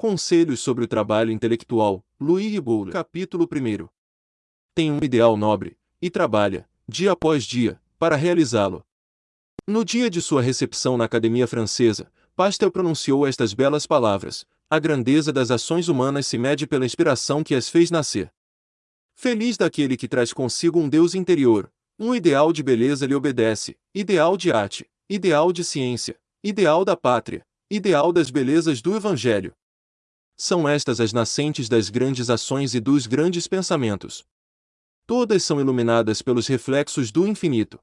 Conselhos sobre o trabalho intelectual, Louis Riboula. Capítulo 1. Tem um ideal nobre, e trabalha, dia após dia, para realizá-lo. No dia de sua recepção na Academia Francesa, Pastel pronunciou estas belas palavras: A grandeza das ações humanas se mede pela inspiração que as fez nascer. Feliz daquele que traz consigo um Deus interior, um ideal de beleza lhe obedece, ideal de arte, ideal de ciência, ideal da pátria, ideal das belezas do Evangelho. São estas as nascentes das grandes ações e dos grandes pensamentos. Todas são iluminadas pelos reflexos do infinito.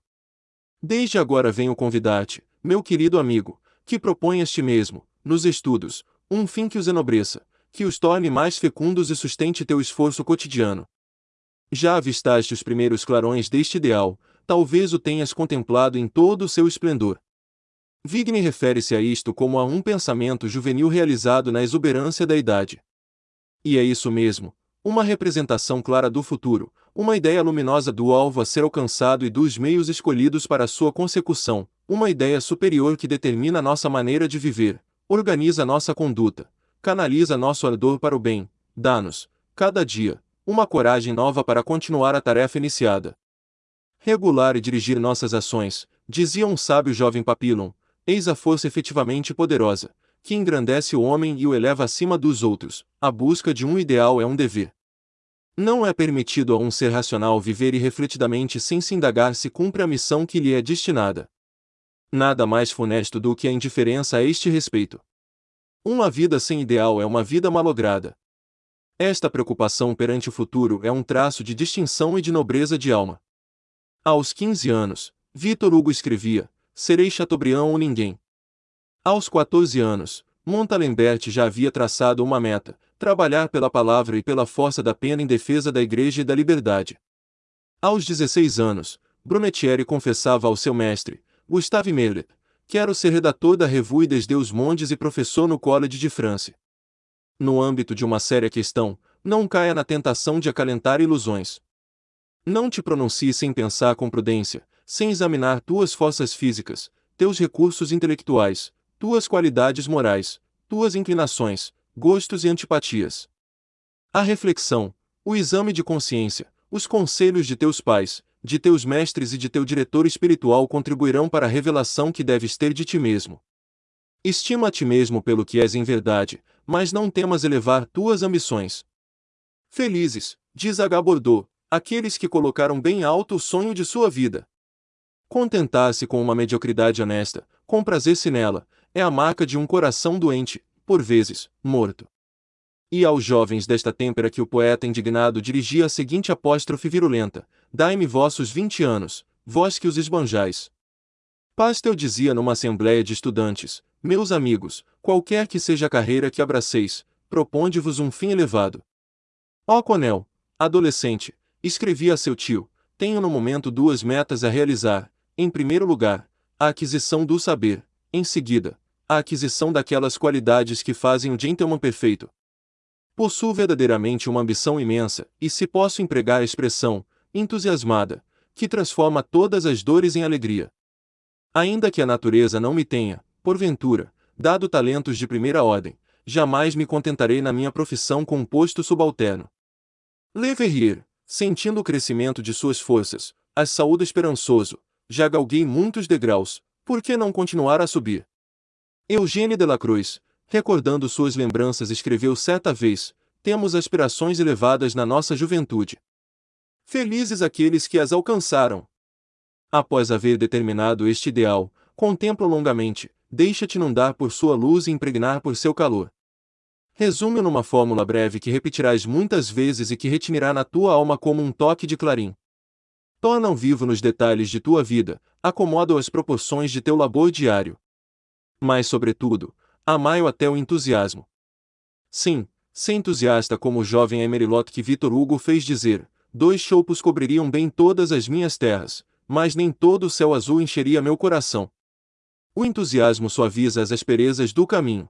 Desde agora venho convidar-te, meu querido amigo, que proponhas ti mesmo, nos estudos, um fim que os enobreça, que os torne mais fecundos e sustente teu esforço cotidiano. Já avistaste os primeiros clarões deste ideal, talvez o tenhas contemplado em todo o seu esplendor. Vigne refere-se a isto como a um pensamento juvenil realizado na exuberância da idade. E é isso mesmo, uma representação clara do futuro, uma ideia luminosa do alvo a ser alcançado e dos meios escolhidos para sua consecução, uma ideia superior que determina nossa maneira de viver, organiza nossa conduta, canaliza nosso ardor para o bem, dá-nos, cada dia, uma coragem nova para continuar a tarefa iniciada. Regular e dirigir nossas ações, dizia um sábio jovem Papillon, eis a força efetivamente poderosa, que engrandece o homem e o eleva acima dos outros. A busca de um ideal é um dever. Não é permitido a um ser racional viver irrefletidamente sem se indagar se cumpre a missão que lhe é destinada. Nada mais funesto do que a indiferença a este respeito. Uma vida sem ideal é uma vida malograda. Esta preocupação perante o futuro é um traço de distinção e de nobreza de alma. Aos 15 anos, Vitor Hugo escrevia: Serei Chateaubriand ou ninguém. Aos 14 anos, Montalembert já havia traçado uma meta: trabalhar pela palavra e pela força da pena em defesa da Igreja e da liberdade. Aos 16 anos, Brunetieri confessava ao seu mestre, Gustave Mellet, quero ser redator da Revue des Deux Mondes e professor no College de France no âmbito de uma séria questão, não caia na tentação de acalentar ilusões. Não te pronuncie sem pensar com prudência, sem examinar tuas forças físicas, teus recursos intelectuais, tuas qualidades morais, tuas inclinações, gostos e antipatias. A reflexão, o exame de consciência, os conselhos de teus pais, de teus mestres e de teu diretor espiritual contribuirão para a revelação que deves ter de ti mesmo. Estima a ti mesmo pelo que és em verdade, mas não temas elevar tuas ambições. Felizes, diz. Bordeaux, aqueles que colocaram bem alto o sonho de sua vida. Contentar-se com uma mediocridade honesta, comprazer-se nela, é a marca de um coração doente, por vezes, morto. E aos jovens desta têmpera que o poeta indignado dirigia a seguinte apóstrofe virulenta: Dai-me vossos vinte anos, vós que os esbanjais. Pastel dizia numa assembléia de estudantes: Meus amigos, qualquer que seja a carreira que abraceis, proponde-vos um fim elevado. Ó Conel, adolescente, escrevia a seu tio: Tenho no momento duas metas a realizar. Em primeiro lugar, a aquisição do saber, em seguida, a aquisição daquelas qualidades que fazem o gentleman perfeito. Possuo verdadeiramente uma ambição imensa, e se posso empregar a expressão, entusiasmada, que transforma todas as dores em alegria. Ainda que a natureza não me tenha, porventura, dado talentos de primeira ordem, jamais me contentarei na minha profissão com um posto subalterno. Le Verrier, sentindo o crescimento de suas forças, as saúde esperançoso, já galguei muitos degraus, por que não continuar a subir? Eugênie de la Cruz, recordando suas lembranças escreveu certa vez, temos aspirações elevadas na nossa juventude. Felizes aqueles que as alcançaram. Após haver determinado este ideal, contempla longamente, deixa-te inundar por sua luz e impregnar por seu calor. Resume-o numa fórmula breve que repetirás muitas vezes e que retinirá na tua alma como um toque de clarim. Torna-o vivo nos detalhes de tua vida, acomoda-o às proporções de teu labor diário. Mas, sobretudo, amai-o até o entusiasmo. Sim, ser entusiasta como o jovem Emerilot que Vitor Hugo fez dizer, dois choupos cobririam bem todas as minhas terras, mas nem todo o céu azul encheria meu coração. O entusiasmo suaviza as asperezas do caminho.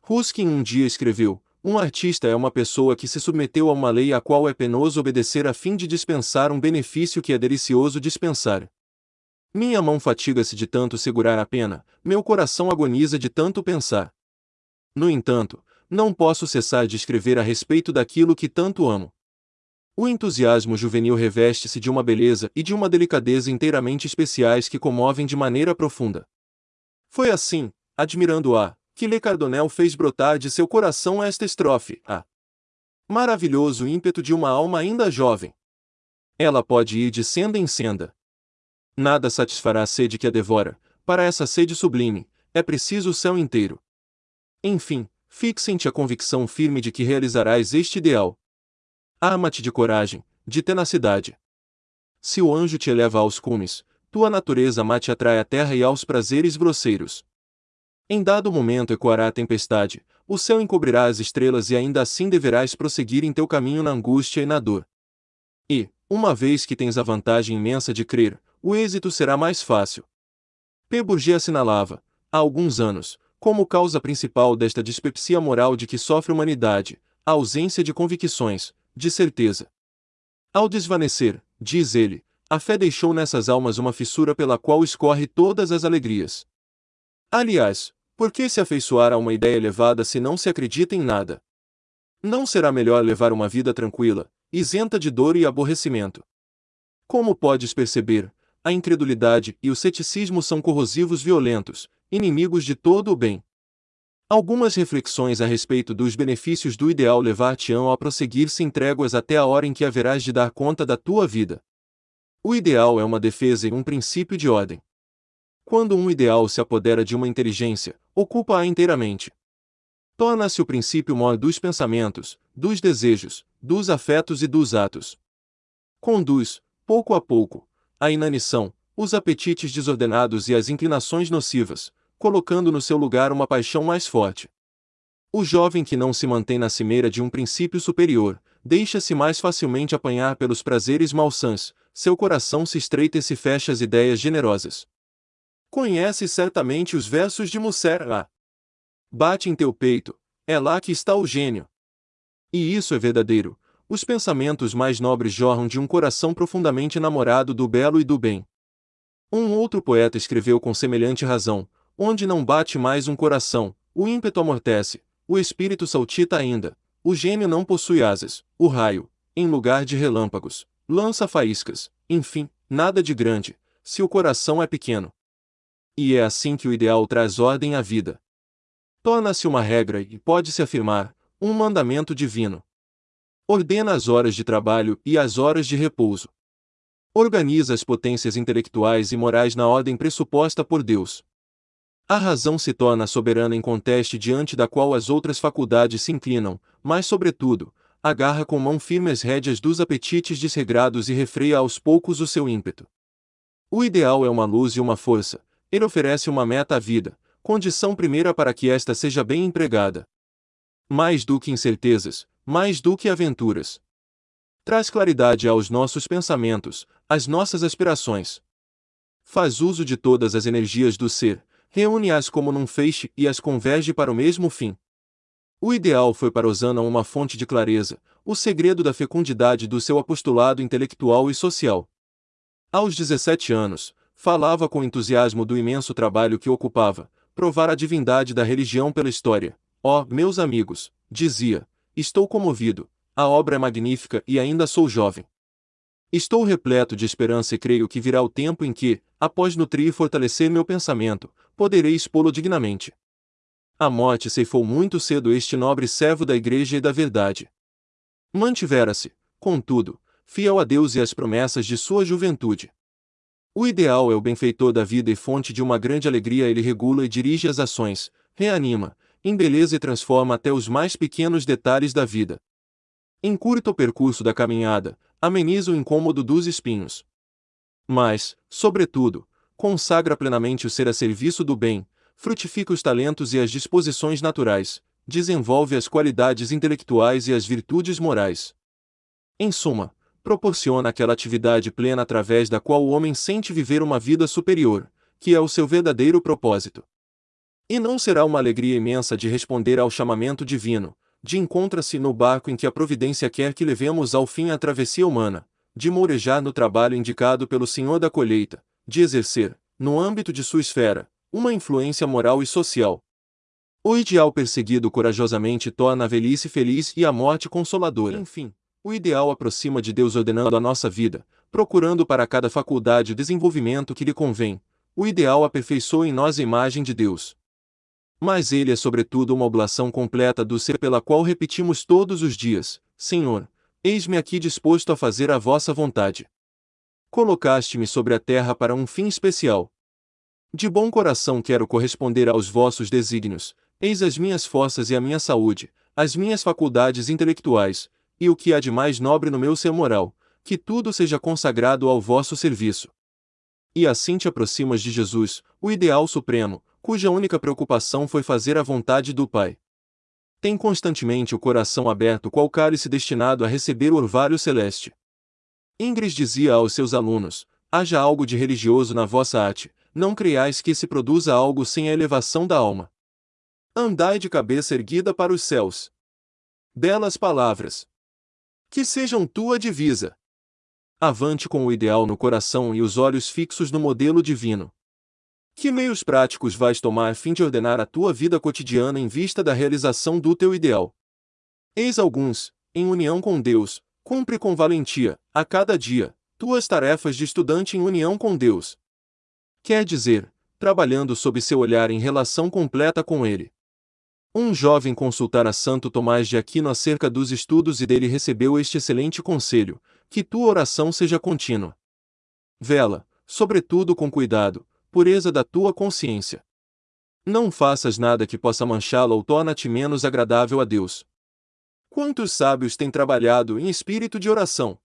Ruskin um dia escreveu: Um artista é uma pessoa que se submeteu a uma lei a qual é penoso obedecer a fim de dispensar um benefício que é delicioso dispensar. Minha mão fatiga-se de tanto segurar a pena, meu coração agoniza de tanto pensar. No entanto, não posso cessar de escrever a respeito daquilo que tanto amo. O entusiasmo juvenil reveste-se de uma beleza e de uma delicadeza inteiramente especiais que comovem de maneira profunda. Foi assim, admirando-a, que Le Cardonel fez brotar de seu coração esta estrofe, a maravilhoso ímpeto de uma alma ainda jovem. Ela pode ir de senda em senda. Nada satisfará a sede que a devora, para essa sede sublime, é preciso o céu inteiro. Enfim, fixe em ti a convicção firme de que realizarás este ideal. Arma-te de coragem, de tenacidade. Se o anjo te eleva aos cumes, tua natureza má te atrai à terra e aos prazeres grosseiros. Em dado momento ecoará a tempestade, o céu encobrirá as estrelas e ainda assim deverás prosseguir em teu caminho na angústia e na dor. E, uma vez que tens a vantagem imensa de crer, o êxito será mais fácil. P. Bourget assinalava, há alguns anos, como causa principal desta dispepsia moral de que sofre a humanidade, a ausência de convicções, de certeza. Ao desvanecer, diz ele, a fé deixou nessas almas uma fissura pela qual escorre todas as alegrias. Aliás, por que se afeiçoar a uma ideia elevada se não se acredita em nada? Não será melhor levar uma vida tranquila, isenta de dor e aborrecimento? Como podes perceber, a incredulidade e o ceticismo são corrosivos violentos, inimigos de todo o bem. Algumas reflexões a respeito dos benefícios do ideal levar-te-ão a prosseguir sem tréguas até a hora em que haverás de dar conta da tua vida. O ideal é uma defesa e um princípio de ordem. Quando um ideal se apodera de uma inteligência, ocupa-a inteiramente. Torna-se o princípio maior dos pensamentos, dos desejos, dos afetos e dos atos. Conduz, pouco a pouco, a inanição, os apetites desordenados e as inclinações nocivas, colocando no seu lugar uma paixão mais forte. O jovem que não se mantém na cimeira de um princípio superior, deixa-se mais facilmente apanhar pelos prazeres malsãs, seu coração se estreita e se fecha às ideias generosas. Conhece certamente os versos de Musser A. Bate em teu peito, é lá que está o gênio. E isso é verdadeiro. Os pensamentos mais nobres jorram de um coração profundamente enamorado do belo e do bem. Um outro poeta escreveu com semelhante razão: onde não bate mais um coração, o ímpeto amortece, o espírito saltita ainda, o gênio não possui asas, o raio, em lugar de relâmpagos, lança faíscas, enfim, nada de grande, se o coração é pequeno. E é assim que o ideal traz ordem à vida. Torna-se uma regra e pode-se afirmar, um mandamento divino. Ordena as horas de trabalho e as horas de repouso. Organiza as potências intelectuais e morais na ordem pressuposta por Deus. A razão se torna soberana em conteste diante da qual as outras faculdades se inclinam, mas, sobretudo, agarra com mão firme as rédeas dos apetites desregrados e refreia aos poucos o seu ímpeto. O ideal é uma luz e uma força, ele oferece uma meta à vida, condição primeira para que esta seja bem empregada. Mais do que incertezas, mais do que aventuras, Traz claridade aos nossos pensamentos, às nossas aspirações. Faz uso de todas as energias do ser, reúne-as como num feixe e as converge para o mesmo fim. O ideal foi para Osana uma fonte de clareza, o segredo da fecundidade do seu apostolado intelectual e social. Aos 17 anos, falava com entusiasmo do imenso trabalho que ocupava, provar a divindade da religião pela história. Ó, oh, meus amigos, dizia, estou comovido, a obra é magnífica e ainda sou jovem. Estou repleto de esperança e creio que virá o tempo em que, após nutrir e fortalecer meu pensamento, poderei expô-lo dignamente. A morte ceifou muito cedo este nobre servo da Igreja e da verdade. Mantivera-se, contudo, fiel a Deus e às promessas de sua juventude. O ideal é o benfeitor da vida e fonte de uma grande alegria. Ele regula e dirige as ações, reanima, embeleza e transforma até os mais pequenos detalhes da vida. Encurta o percurso da caminhada, ameniza o incômodo dos espinhos. Mas, sobretudo, consagra plenamente o ser a serviço do bem, frutifica os talentos e as disposições naturais, desenvolve as qualidades intelectuais e as virtudes morais. Em suma, proporciona aquela atividade plena através da qual o homem sente viver uma vida superior, que é o seu verdadeiro propósito. E não será uma alegria imensa de responder ao chamamento divino, de encontra-se no barco em que a providência quer que levemos ao fim a travessia humana, de mourejar no trabalho indicado pelo Senhor da colheita, de exercer, no âmbito de sua esfera, uma influência moral e social. O ideal perseguido corajosamente torna a velhice feliz e a morte consoladora. Enfim, o ideal aproxima de Deus ordenando a nossa vida, procurando para cada faculdade o desenvolvimento que lhe convém. O ideal aperfeiçoa em nós a imagem de Deus. Mas ele é sobretudo uma oblação completa do ser pela qual repetimos todos os dias: Senhor, eis-me aqui disposto a fazer a vossa vontade. Colocaste-me sobre a terra para um fim especial. De bom coração quero corresponder aos vossos desígnios, eis as minhas forças e a minha saúde, as minhas faculdades intelectuais, e o que há de mais nobre no meu ser moral, que tudo seja consagrado ao vosso serviço. E assim te aproximas de Jesus, o ideal supremo, cuja única preocupação foi fazer a vontade do Pai. Tem constantemente o coração aberto qual cálice destinado a receber o orvalho celeste. Ingres dizia aos seus alunos: haja algo de religioso na vossa arte, não creiais que se produza algo sem a elevação da alma. Andai de cabeça erguida para os céus. Belas palavras. Que sejam tua divisa. Avante com o ideal no coração e os olhos fixos no modelo divino. Que meios práticos vais tomar a fim de ordenar a tua vida cotidiana em vista da realização do teu ideal? Eis alguns, em união com Deus, cumpre com valentia, a cada dia, tuas tarefas de estudante em união com Deus. Quer dizer, trabalhando sob seu olhar em relação completa com Ele. Um jovem consultara Santo Tomás de Aquino acerca dos estudos e dele recebeu este excelente conselho: que tua oração seja contínua. Vela, sobretudo com cuidado, pureza da tua consciência. Não faças nada que possa manchá-la ou torna-te menos agradável a Deus. Quantos sábios têm trabalhado em espírito de oração?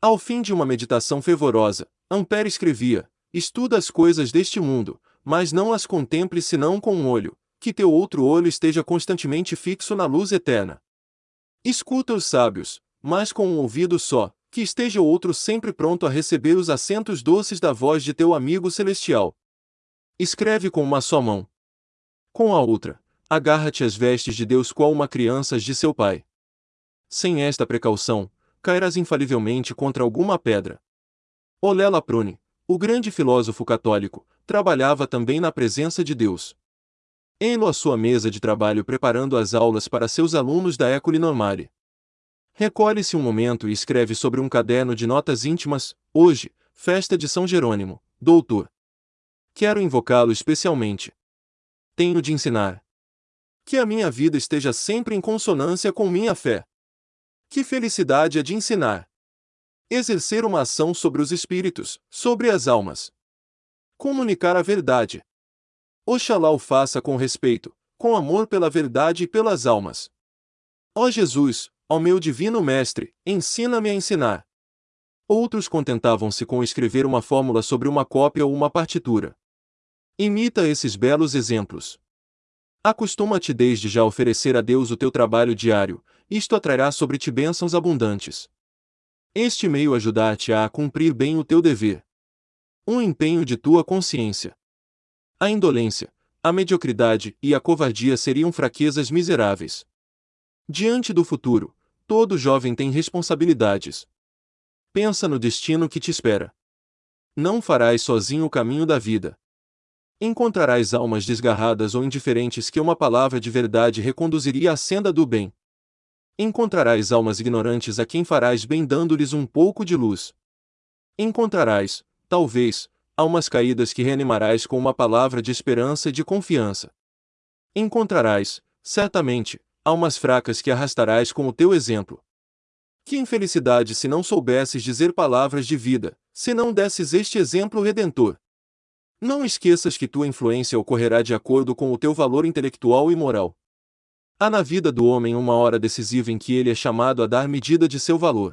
Ao fim de uma meditação fervorosa, Ampère escrevia: Estuda as coisas deste mundo, mas não as contemple senão com um olho, que teu outro olho esteja constantemente fixo na luz eterna. Escuta os sábios, mas com um ouvido só, que esteja o outro sempre pronto a receber os acentos doces da voz de teu amigo celestial. Escreve com uma só mão. Com a outra, agarra-te às vestes de Deus qual uma criança de seu pai. Sem esta precaução, cairás infalivelmente contra alguma pedra. Olela Prune, o grande filósofo católico, trabalhava também na presença de Deus. Elo à sua mesa de trabalho preparando as aulas para seus alunos da École Normale. Recolhe-se um momento e escreve sobre um caderno de notas íntimas: Hoje, festa de São Jerônimo, doutor. Quero invocá-lo especialmente. Tenho de ensinar. Que a minha vida esteja sempre em consonância com minha fé. Que felicidade é de ensinar. Exercer uma ação sobre os espíritos, sobre as almas. Comunicar a verdade. Oxalá o faça com respeito, com amor pela verdade e pelas almas. Ó Jesus, Ó meu divino mestre, ensina-me a ensinar. Outros contentavam-se com escrever uma fórmula sobre uma cópia ou uma partitura. Imita esses belos exemplos. Acostuma-te desde já a oferecer a Deus o teu trabalho diário, isto atrairá sobre ti bênçãos abundantes. Este meio ajudar-te-á a cumprir bem o teu dever. Um empenho de tua consciência. A indolência, a mediocridade e a covardia seriam fraquezas miseráveis. Diante do futuro, Todo jovem tem responsabilidades. Pensa no destino que te espera. Não farás sozinho o caminho da vida. Encontrarás almas desgarradas ou indiferentes que uma palavra de verdade reconduziria à senda do bem. Encontrarás almas ignorantes a quem farás bem dando-lhes um pouco de luz. Encontrarás, talvez, almas caídas que reanimarás com uma palavra de esperança e de confiança. Encontrarás, certamente, almas fracas que arrastarás com o teu exemplo. Que infelicidade se não soubesses dizer palavras de vida, se não desses este exemplo redentor. Não esqueças que tua influência ocorrerá de acordo com o teu valor intelectual e moral. Há na vida do homem uma hora decisiva em que ele é chamado a dar medida de seu valor.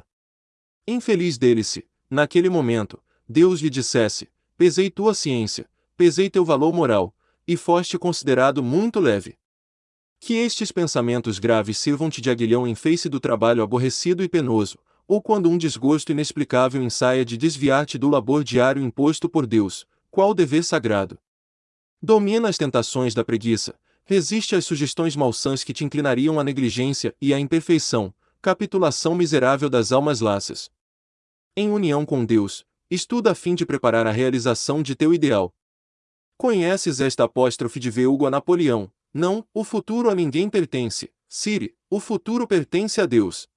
Infeliz dele se, naquele momento, Deus lhe dissesse: pesei tua ciência, pesei teu valor moral, e foste considerado muito leve. Que estes pensamentos graves sirvam-te de aguilhão em face do trabalho aborrecido e penoso, ou quando um desgosto inexplicável ensaia de desviar-te do labor diário imposto por Deus, qual dever sagrado. Domina as tentações da preguiça, resiste às sugestões malsãs que te inclinariam à negligência e à imperfeição, capitulação miserável das almas laças. Em união com Deus, estuda a fim de preparar a realização de teu ideal. Conheces esta apóstrofe de V. A Napoleão, Não, o futuro a ninguém pertence, Siri, o futuro pertence a Deus.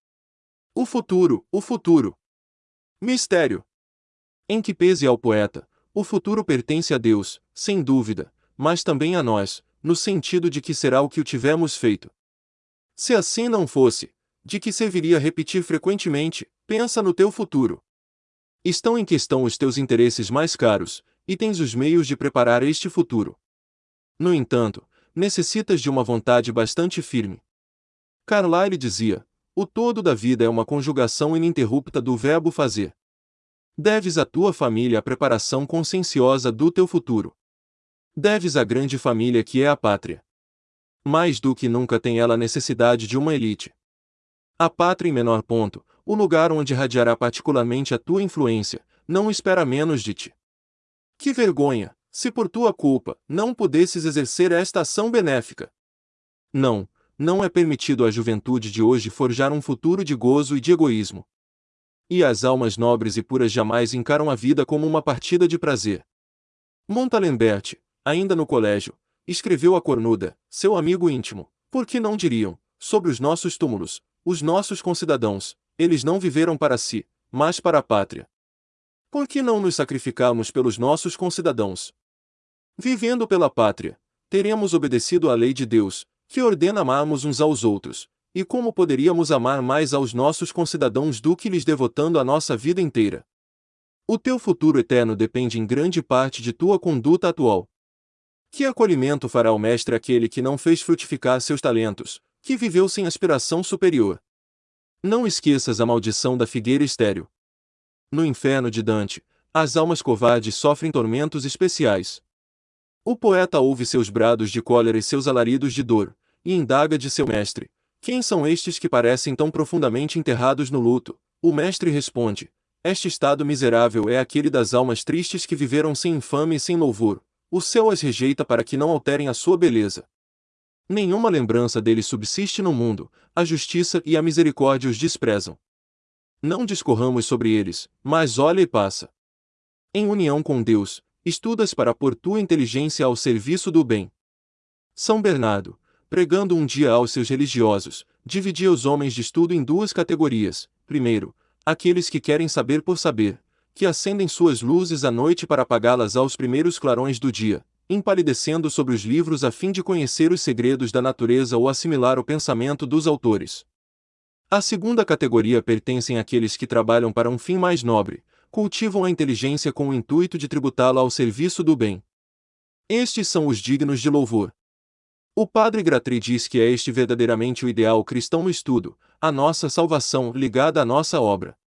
O futuro, o futuro. Mistério. Em que pese ao poeta, o futuro pertence a Deus, sem dúvida, mas também a nós, no sentido de que será o que o tivemos feito. Se assim não fosse, de que serviria repetir frequentemente, pensa no teu futuro. Estão em questão os teus interesses mais caros, e tens os meios de preparar este futuro. No entanto, necessitas de uma vontade bastante firme. Carlyle dizia: o todo da vida é uma conjugação ininterrupta do verbo fazer. Deves à tua família a preparação conscienciosa do teu futuro. Deves à grande família que é a pátria. Mais do que nunca tem ela necessidade de uma elite. A pátria em menor ponto, o lugar onde radiará particularmente a tua influência, não espera menos de ti. Que vergonha, se por tua culpa não pudesses exercer esta ação benéfica. Não, não é permitido à juventude de hoje forjar um futuro de gozo e de egoísmo. E as almas nobres e puras jamais encaram a vida como uma partida de prazer. Montalembert, ainda no colégio, escreveu a Cornuda, seu amigo íntimo, por que não diriam, sobre os nossos túmulos, os nossos concidadãos, eles não viveram para si, mas para a pátria. Por que não nos sacrificamos pelos nossos concidadãos? Vivendo pela pátria, teremos obedecido à lei de Deus, que ordena amarmos uns aos outros, e como poderíamos amar mais aos nossos concidadãos do que lhes devotando a nossa vida inteira? O teu futuro eterno depende em grande parte de tua conduta atual. Que acolhimento fará o mestre aquele que não fez frutificar seus talentos, que viveu sem aspiração superior? Não esqueças a maldição da figueira estéril. No inferno de Dante, as almas covardes sofrem tormentos especiais. O poeta ouve seus brados de cólera e seus alaridos de dor, e indaga de seu mestre: Quem são estes que parecem tão profundamente enterrados no luto? O mestre responde: Este estado miserável é aquele das almas tristes que viveram sem infame e sem louvor. O céu as rejeita para que não alterem a sua beleza. Nenhuma lembrança deles subsiste no mundo, a justiça e a misericórdia os desprezam. Não discorramos sobre eles, mas olha e passa. Em união com Deus, Estudas para pôr tua inteligência ao serviço do bem. São Bernardo, pregando um dia aos seus religiosos, dividia os homens de estudo em duas categorias. Primeiro, aqueles que querem saber por saber, que acendem suas luzes à noite para apagá-las aos primeiros clarões do dia, empalidecendo sobre os livros a fim de conhecer os segredos da natureza ou assimilar o pensamento dos autores. A segunda categoria pertencem àqueles que trabalham para um fim mais nobre, cultivam a inteligência com o intuito de tributá-la ao serviço do bem. Estes são os dignos de louvor. O padre Gratry diz que é este verdadeiramente o ideal cristão no estudo, a nossa salvação ligada à nossa obra.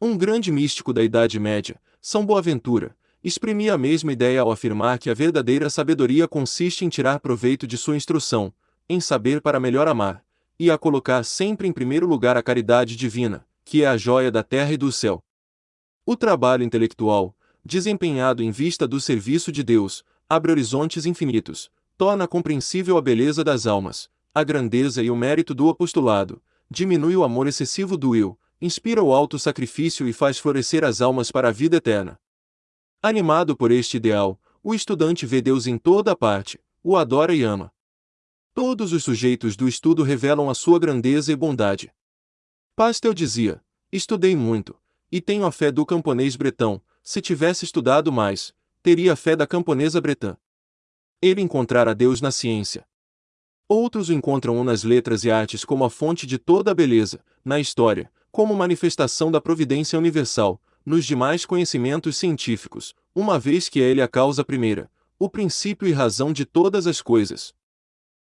Um grande místico da Idade Média, São Boaventura, exprimia a mesma ideia ao afirmar que a verdadeira sabedoria consiste em tirar proveito de sua instrução, em saber para melhor amar, e a colocar sempre em primeiro lugar a caridade divina, que é a joia da terra e do céu. O trabalho intelectual, desempenhado em vista do serviço de Deus, abre horizontes infinitos, torna compreensível a beleza das almas, a grandeza e o mérito do apostolado, diminui o amor excessivo do eu, inspira o alto sacrifício e faz florescer as almas para a vida eterna. Animado por este ideal, o estudante vê Deus em toda a parte, o adora e ama. Todos os sujeitos do estudo revelam a sua grandeza e bondade. Pastel dizia: Estudei muito, e tenho a fé do camponês bretão, se tivesse estudado mais, teria a fé da camponesa bretã. Ele encontrara Deus na ciência. Outros o encontram nas letras e artes como a fonte de toda a beleza, na história, como manifestação da providência universal, nos demais conhecimentos científicos, uma vez que é ele a causa primeira, o princípio e razão de todas as coisas.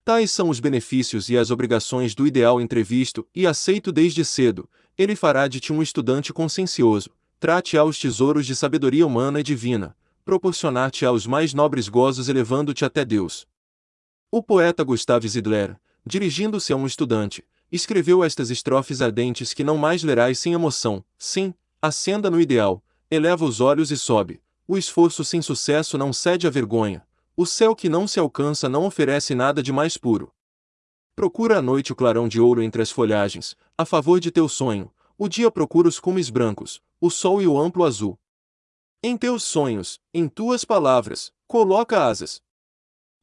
Tais são os benefícios e as obrigações do ideal entrevisto e aceito desde cedo, ele fará de ti um estudante consciencioso, trate-á os tesouros de sabedoria humana e divina, proporcionar-te aos mais nobres gozos elevando-te até Deus. O poeta Gustave Zidler, dirigindo-se a um estudante, escreveu estas estrofes ardentes que não mais lerás sem emoção. Sim, acenda no ideal, eleva os olhos e sobe. O esforço sem sucesso não cede à vergonha. O céu que não se alcança não oferece nada de mais puro. Procura à noite o clarão de ouro entre as folhagens, a favor de teu sonho. O dia procura os cumes brancos, o sol e o amplo azul. Em teus sonhos, em tuas palavras, coloca asas.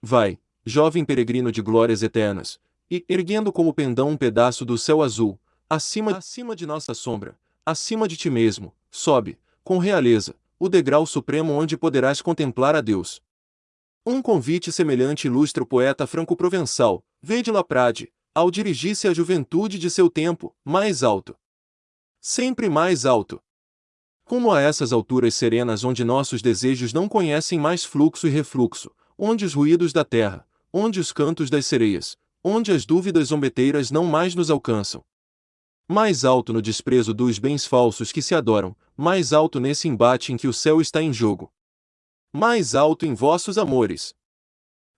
Vai, jovem peregrino de glórias eternas, e, erguendo como pendão um pedaço do céu azul, acima, acima de nossa sombra, acima de ti mesmo, sobe, com realeza, o degrau supremo onde poderás contemplar a Deus. Um convite semelhante ilustra o poeta franco-provençal, Vede Laprade, ao dirigir-se à juventude de seu tempo, mais alto. Sempre mais alto. Como a essas alturas serenas onde nossos desejos não conhecem mais fluxo e refluxo, onde os ruídos da terra, onde os cantos das sereias, onde as dúvidas zombeteiras não mais nos alcançam. Mais alto no desprezo dos bens falsos que se adoram, mais alto nesse embate em que o céu está em jogo. Mais alto em vossos amores.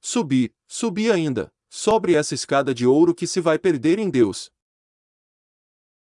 Subi, subi ainda, sobre essa escada de ouro que se vai perder em Deus.